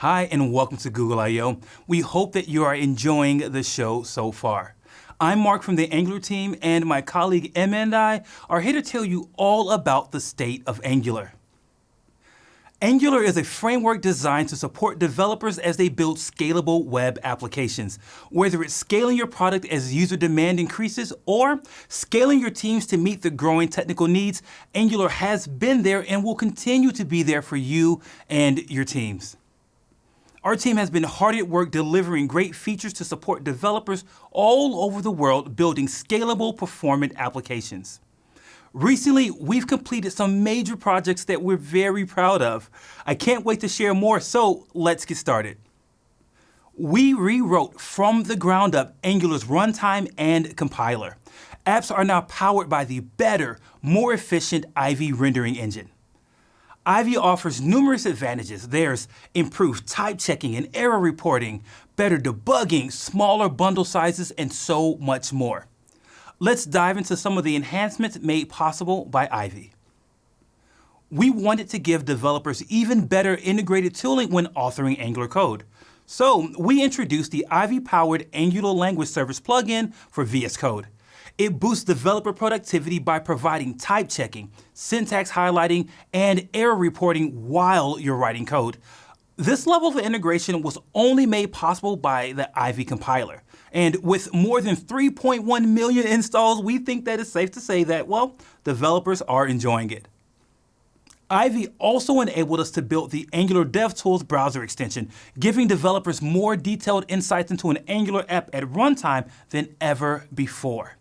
Hi, and welcome to Google I.O. We hope that you are enjoying the show so far. I'm Mark from the Angular team, and my colleague Emma and I are here to tell you all about the state of Angular. Angular is a framework designed to support developers as they build scalable web applications. Whether it's scaling your product as user demand increases or scaling your teams to meet the growing technical needs, Angular has been there and will continue to be there for you and your teams. Our team has been hard at work delivering great features to support developers all over the world building scalable, performant applications. Recently, we've completed some major projects that we're very proud of. I can't wait to share more, so let's get started. We rewrote from the ground up Angular's runtime and compiler. Apps are now powered by the better, more efficient Ivy rendering engine. Ivy offers numerous advantages. There's improved type checking and error reporting, better debugging, smaller bundle sizes, and so much more. Let's dive into some of the enhancements made possible by Ivy. We wanted to give developers even better integrated tooling when authoring Angular code. So we introduced the Ivy-powered Angular Language Service plugin for VS Code. It boosts developer productivity by providing type checking, syntax highlighting, and error reporting while you're writing code. This level of integration was only made possible by the Ivy compiler. And with more than 3.1 million installs, we think that it's safe to say that, well, developers are enjoying it. Ivy also enabled us to build the Angular DevTools browser extension, giving developers more detailed insights into an Angular app at runtime than ever before.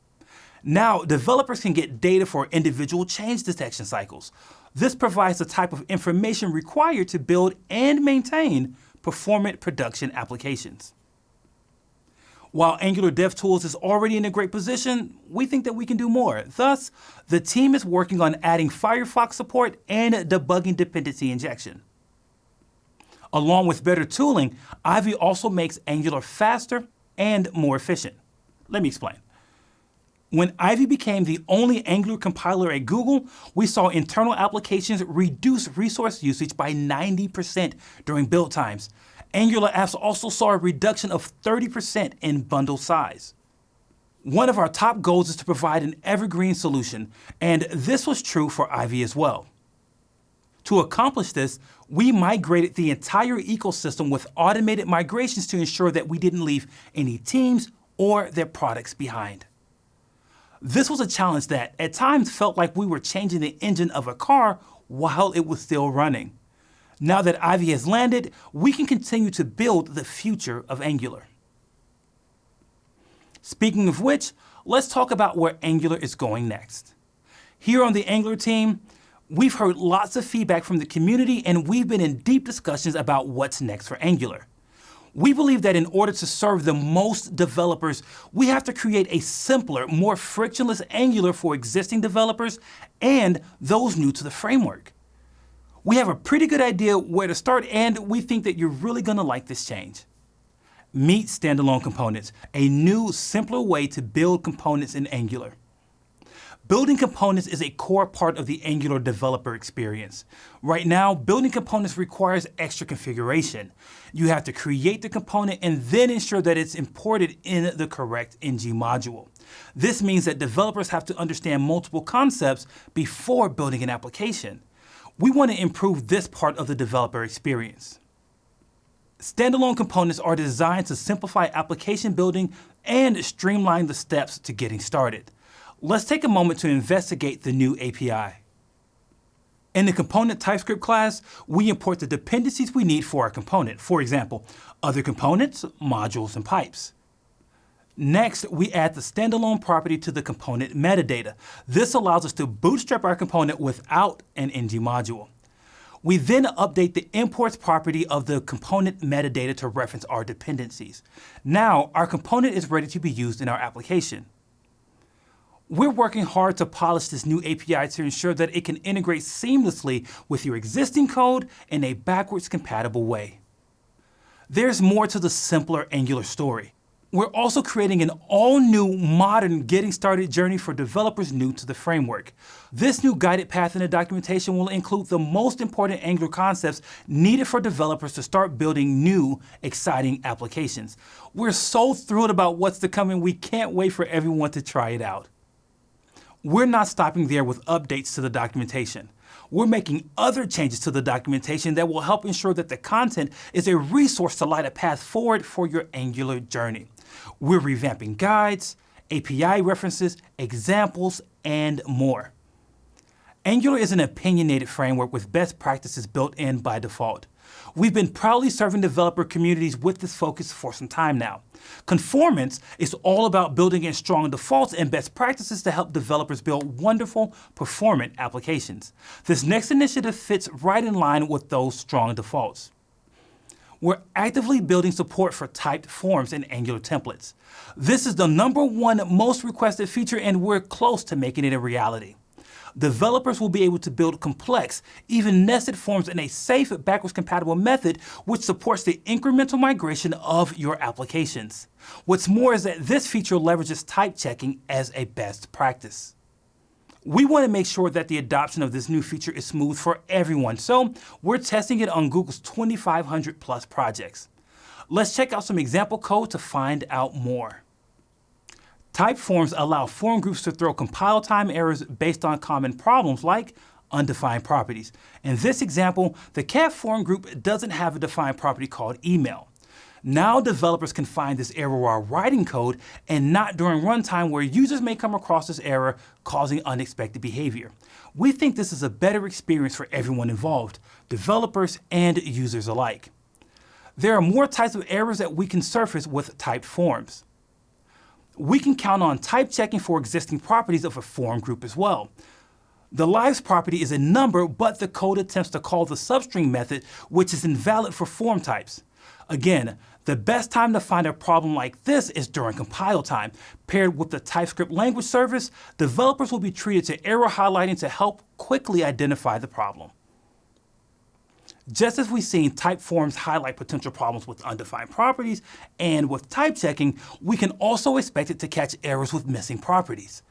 Now, developers can get data for individual change detection cycles. This provides the type of information required to build and maintain performant production applications. While Angular DevTools is already in a great position, we think that we can do more. Thus, the team is working on adding Firefox support and debugging dependency injection. Along with better tooling, Ivy also makes Angular faster and more efficient. Let me explain. When Ivy became the only Angular compiler at Google, we saw internal applications reduce resource usage by 90% during build times. Angular apps also saw a reduction of 30% in bundle size. One of our top goals is to provide an evergreen solution, and this was true for Ivy as well. To accomplish this, we migrated the entire ecosystem with automated migrations to ensure that we didn't leave any teams or their products behind. This was a challenge that at times felt like we were changing the engine of a car while it was still running. Now that Ivy has landed, we can continue to build the future of Angular. Speaking of which, let's talk about where Angular is going next. Here on the Angular team, we've heard lots of feedback from the community and we've been in deep discussions about what's next for Angular. We believe that in order to serve the most developers, we have to create a simpler, more frictionless Angular for existing developers and those new to the framework. We have a pretty good idea where to start and we think that you're really going to like this change. Meet standalone components, a new, simpler way to build components in Angular. Building components is a core part of the Angular developer experience. Right now, building components requires extra configuration. You have to create the component and then ensure that it's imported in the correct ng module. This means that developers have to understand multiple concepts before building an application. We want to improve this part of the developer experience. Standalone components are designed to simplify application building and streamline the steps to getting started let's take a moment to investigate the new API. In the component TypeScript class, we import the dependencies we need for our component. For example, other components, modules, and pipes. Next, we add the standalone property to the component metadata. This allows us to bootstrap our component without an ng module. We then update the imports property of the component metadata to reference our dependencies. Now, our component is ready to be used in our application. We're working hard to polish this new API to ensure that it can integrate seamlessly with your existing code in a backwards compatible way. There's more to the simpler Angular story. We're also creating an all-new, modern Getting Started journey for developers new to the framework. This new guided path in the documentation will include the most important Angular concepts needed for developers to start building new, exciting applications. We're so thrilled about what's to come and we can't wait for everyone to try it out. We're not stopping there with updates to the documentation we're making other changes to the documentation that will help ensure that the content is a resource to light a path forward for your Angular journey. We're revamping guides, API references, examples, and more. Angular is an opinionated framework with best practices built in by default. We've been proudly serving developer communities with this focus for some time now. Conformance is all about building in strong defaults and best practices to help developers build wonderful, performant applications. This next initiative fits right in line with those strong defaults. We're actively building support for typed forms in Angular templates. This is the number one most requested feature and we're close to making it a reality developers will be able to build complex, even nested forms in a safe, backwards compatible method which supports the incremental migration of your applications. What's more is that this feature leverages type checking as a best practice. We want to make sure that the adoption of this new feature is smooth for everyone, so we're testing it on Google's 2,500 plus projects. Let's check out some example code to find out more. Type forms allow form groups to throw compile time errors based on common problems like undefined properties. In this example, the cat form group doesn't have a defined property called email. Now developers can find this error while writing code and not during runtime where users may come across this error causing unexpected behavior. We think this is a better experience for everyone involved, developers and users alike. There are more types of errors that we can surface with typed forms we can count on type checking for existing properties of a form group as well. The lives property is a number, but the code attempts to call the substring method, which is invalid for form types. Again, the best time to find a problem like this is during compile time. Paired with the TypeScript language service, developers will be treated to error highlighting to help quickly identify the problem. Just as we've seen type forms highlight potential problems with undefined properties and with type checking, we can also expect it to catch errors with missing properties.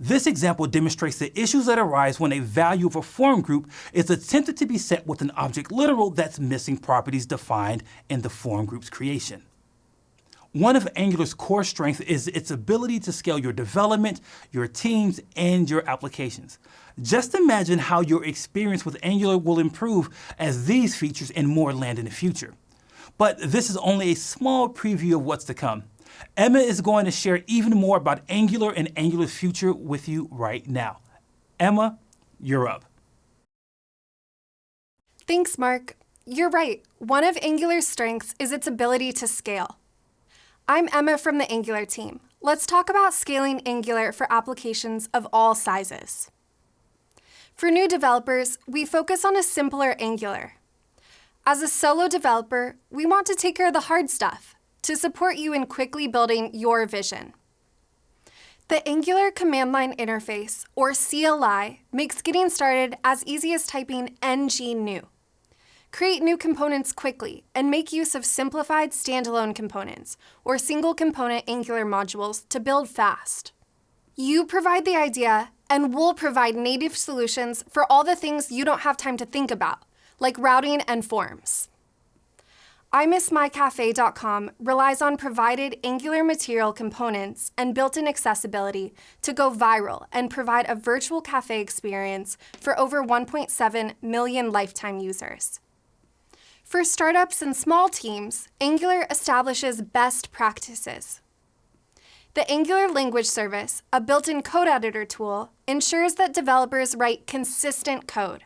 This example demonstrates the issues that arise when a value of a form group is attempted to be set with an object literal that's missing properties defined in the form group's creation. One of Angular's core strengths is its ability to scale your development, your teams, and your applications. Just imagine how your experience with Angular will improve as these features and more land in the future. But this is only a small preview of what's to come. Emma is going to share even more about Angular and Angular's future with you right now. Emma, you're up. Thanks, Mark. You're right. One of Angular's strengths is its ability to scale. I'm Emma from the Angular team. Let's talk about scaling Angular for applications of all sizes. For new developers, we focus on a simpler Angular. As a solo developer, we want to take care of the hard stuff to support you in quickly building your vision. The Angular Command Line Interface, or CLI, makes getting started as easy as typing ng new. Create new components quickly and make use of simplified standalone components or single component Angular modules to build fast. You provide the idea and we'll provide native solutions for all the things you don't have time to think about, like routing and forms. IMissMyCafe.com relies on provided Angular material components and built-in accessibility to go viral and provide a virtual cafe experience for over 1.7 million lifetime users. For startups and small teams, Angular establishes best practices. The Angular Language Service, a built-in code editor tool, ensures that developers write consistent code.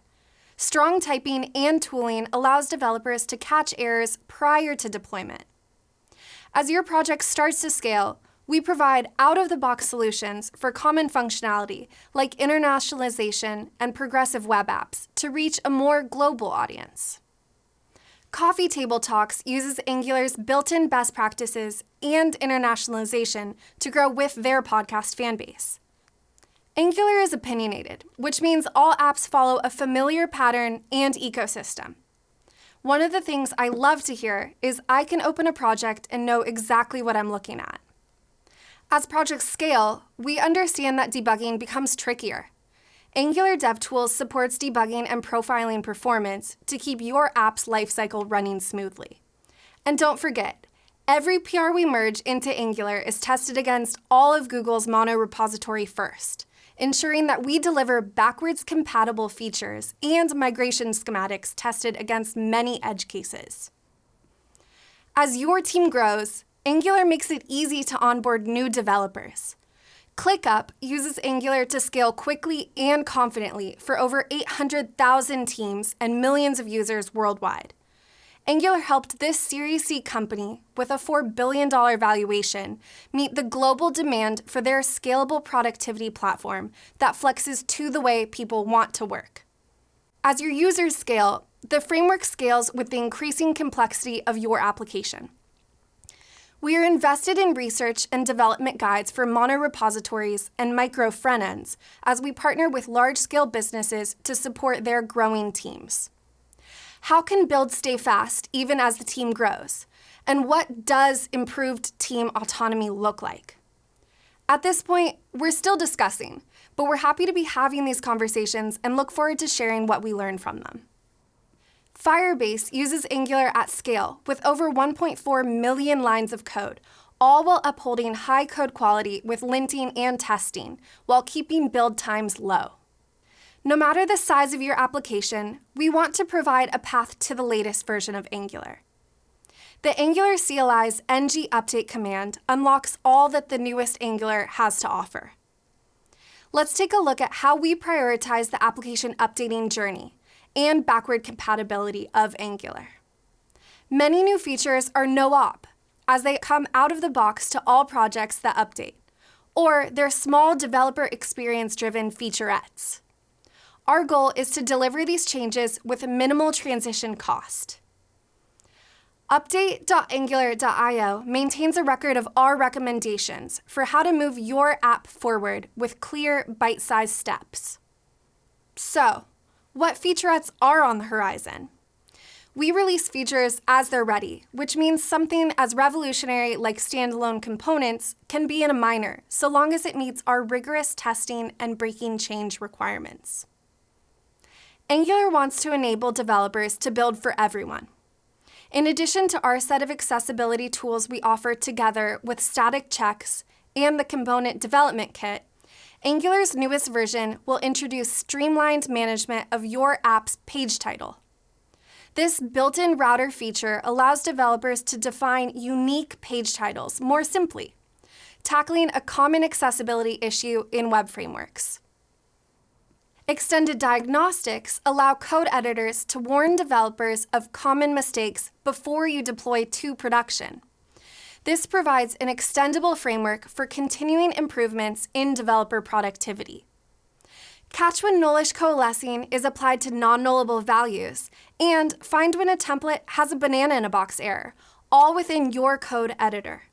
Strong typing and tooling allows developers to catch errors prior to deployment. As your project starts to scale, we provide out-of-the-box solutions for common functionality like internationalization and progressive web apps to reach a more global audience. Coffee Table Talks uses Angular's built-in best practices and internationalization to grow with their podcast fanbase. Angular is opinionated, which means all apps follow a familiar pattern and ecosystem. one of the things I love to hear is I can open a project and know exactly what I'm looking at. As projects scale, we understand that debugging becomes trickier. Angular DevTools supports debugging and profiling performance to keep your app's lifecycle running smoothly. And don't forget, every PR we merge into Angular is tested against all of Google's mono repository first, ensuring that we deliver backwards compatible features and migration schematics tested against many edge cases. As your team grows, Angular makes it easy to onboard new developers. ClickUp uses Angular to scale quickly and confidently for over 800,000 teams and millions of users worldwide. Angular helped this Series C company, with a $4 billion valuation, meet the global demand for their scalable productivity platform that flexes to the way people want to work. As your users scale, the framework scales with the increasing complexity of your application. We are invested in research and development guides for monorepositories and micro front ends as we partner with large scale businesses to support their growing teams. How can build stay fast even as the team grows? And what does improved team autonomy look like? At this point, we're still discussing, but we're happy to be having these conversations and look forward to sharing what we learn from them. Firebase uses Angular at scale with over 1.4 million lines of code, all while upholding high code quality with linting and testing, while keeping build times low. No matter the size of your application, we want to provide a path to the latest version of Angular. The Angular CLI's ng update command unlocks all that the newest Angular has to offer. Let's take a look at how we prioritize the application updating journey and backward compatibility of Angular. Many new features are no-op, as they come out of the box to all projects that update, or they're small developer experience-driven featurettes. Our goal is to deliver these changes with minimal transition cost. Update.angular.io maintains a record of our recommendations for how to move your app forward with clear, bite-sized steps. So, what featurettes are on the horizon. We release features as they're ready, which means something as revolutionary like standalone components can be in a minor, so long as it meets our rigorous testing and breaking change requirements. Angular wants to enable developers to build for everyone. In addition to our set of accessibility tools we offer together with static checks and the component development kit, Angular's newest version will introduce streamlined management of your app's page title. This built-in router feature allows developers to define unique page titles more simply, tackling a common accessibility issue in web frameworks. Extended diagnostics allow code editors to warn developers of common mistakes before you deploy to production. This provides an extendable framework for continuing improvements in developer productivity. Catch when nullish coalescing is applied to non-nullable values, and find when a template has a banana in a box error, all within your code editor.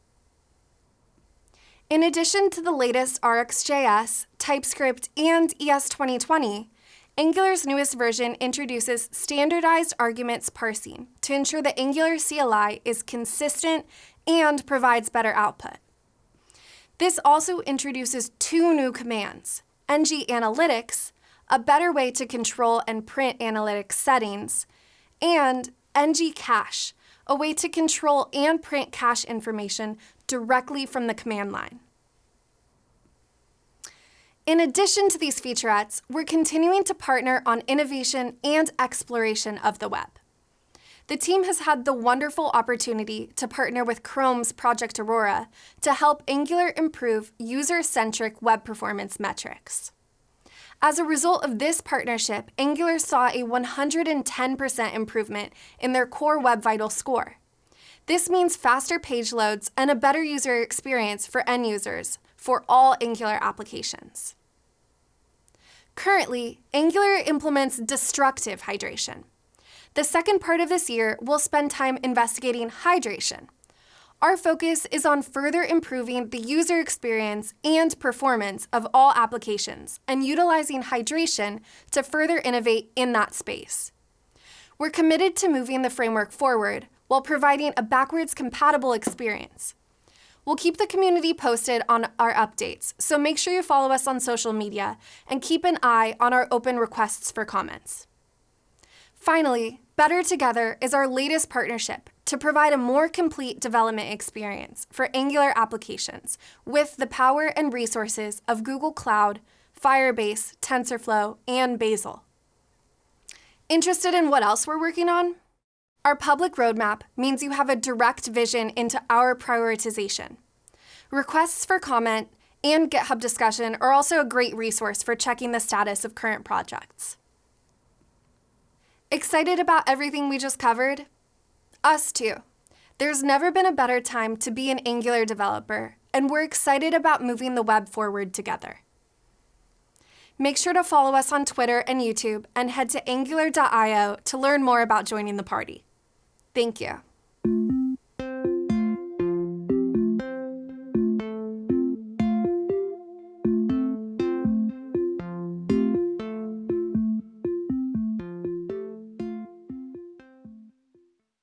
In addition to the latest RxJS, TypeScript, and ES 2020, Angular's newest version introduces standardized arguments parsing to ensure that Angular CLI is consistent and provides better output. This also introduces two new commands, ng analytics, a better way to control and print analytics settings, and ng cache, a way to control and print cache information directly from the command line. In addition to these featurettes, we're continuing to partner on innovation and exploration of the web. The team has had the wonderful opportunity to partner with Chrome's Project Aurora to help Angular improve user-centric web performance metrics. As a result of this partnership, Angular saw a 110% improvement in their core Web Vital score. This means faster page loads and a better user experience for end users for all Angular applications. Currently, Angular implements destructive hydration. The second part of this year, we'll spend time investigating hydration. Our focus is on further improving the user experience and performance of all applications and utilizing hydration to further innovate in that space. We're committed to moving the framework forward while providing a backwards compatible experience. We'll keep the community posted on our updates, so make sure you follow us on social media and keep an eye on our open requests for comments. Finally, Better Together is our latest partnership to provide a more complete development experience for Angular applications with the power and resources of Google Cloud, Firebase, TensorFlow, and Bazel. Interested in what else we're working on? Our public roadmap means you have a direct vision into our prioritization. Requests for comment and GitHub discussion are also a great resource for checking the status of current projects. Excited about everything we just covered? Us too. There's never been a better time to be an Angular developer, and we're excited about moving the web forward together. Make sure to follow us on Twitter and YouTube and head to angular.io to learn more about joining the party. Thank you.